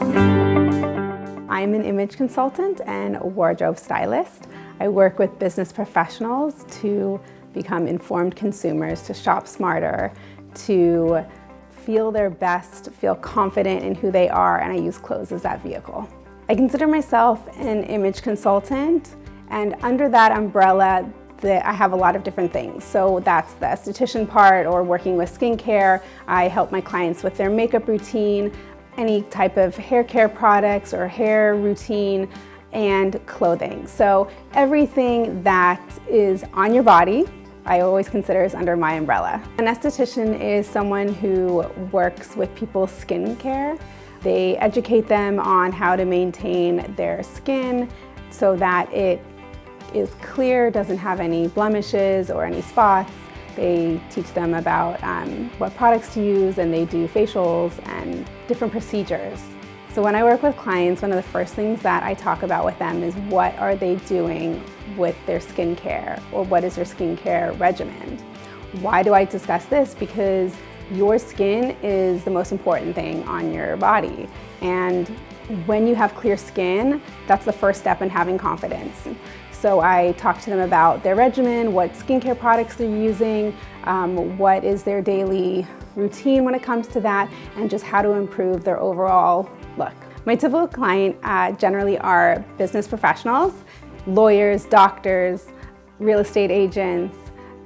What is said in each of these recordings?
I'm an image consultant and wardrobe stylist. I work with business professionals to become informed consumers, to shop smarter, to feel their best, feel confident in who they are, and I use clothes as that vehicle. I consider myself an image consultant, and under that umbrella, that I have a lot of different things. So that's the esthetician part or working with skincare. I help my clients with their makeup routine, any type of hair care products or hair routine and clothing. So everything that is on your body I always consider is under my umbrella. An esthetician is someone who works with people's skin care. They educate them on how to maintain their skin so that it is clear, doesn't have any blemishes or any spots. They teach them about um, what products to use and they do facials and different procedures. So when I work with clients, one of the first things that I talk about with them is what are they doing with their skincare or what is their skincare regimen. Why do I discuss this? Because your skin is the most important thing on your body. And when you have clear skin, that's the first step in having confidence. So I talk to them about their regimen, what skincare products they're using, um, what is their daily routine when it comes to that, and just how to improve their overall look. My typical client uh, generally are business professionals, lawyers, doctors, real estate agents,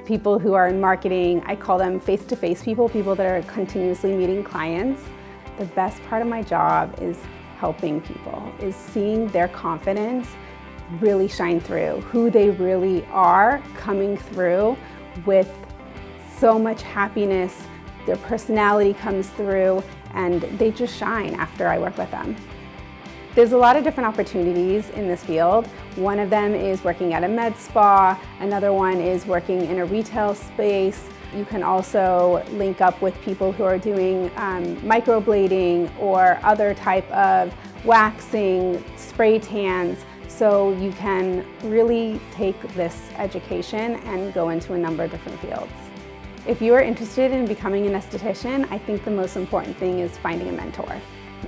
people who are in marketing. I call them face-to-face -face people, people that are continuously meeting clients. The best part of my job is helping people, is seeing their confidence really shine through, who they really are coming through with so much happiness, their personality comes through and they just shine after I work with them. There's a lot of different opportunities in this field. One of them is working at a med spa, another one is working in a retail space. You can also link up with people who are doing um, microblading or other type of waxing, spray tans, so you can really take this education and go into a number of different fields. If you are interested in becoming an esthetician, I think the most important thing is finding a mentor.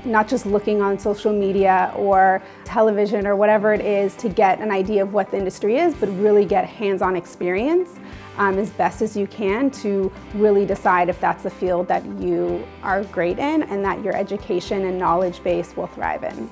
Not just looking on social media or television or whatever it is to get an idea of what the industry is, but really get hands-on experience um, as best as you can to really decide if that's a field that you are great in and that your education and knowledge base will thrive in.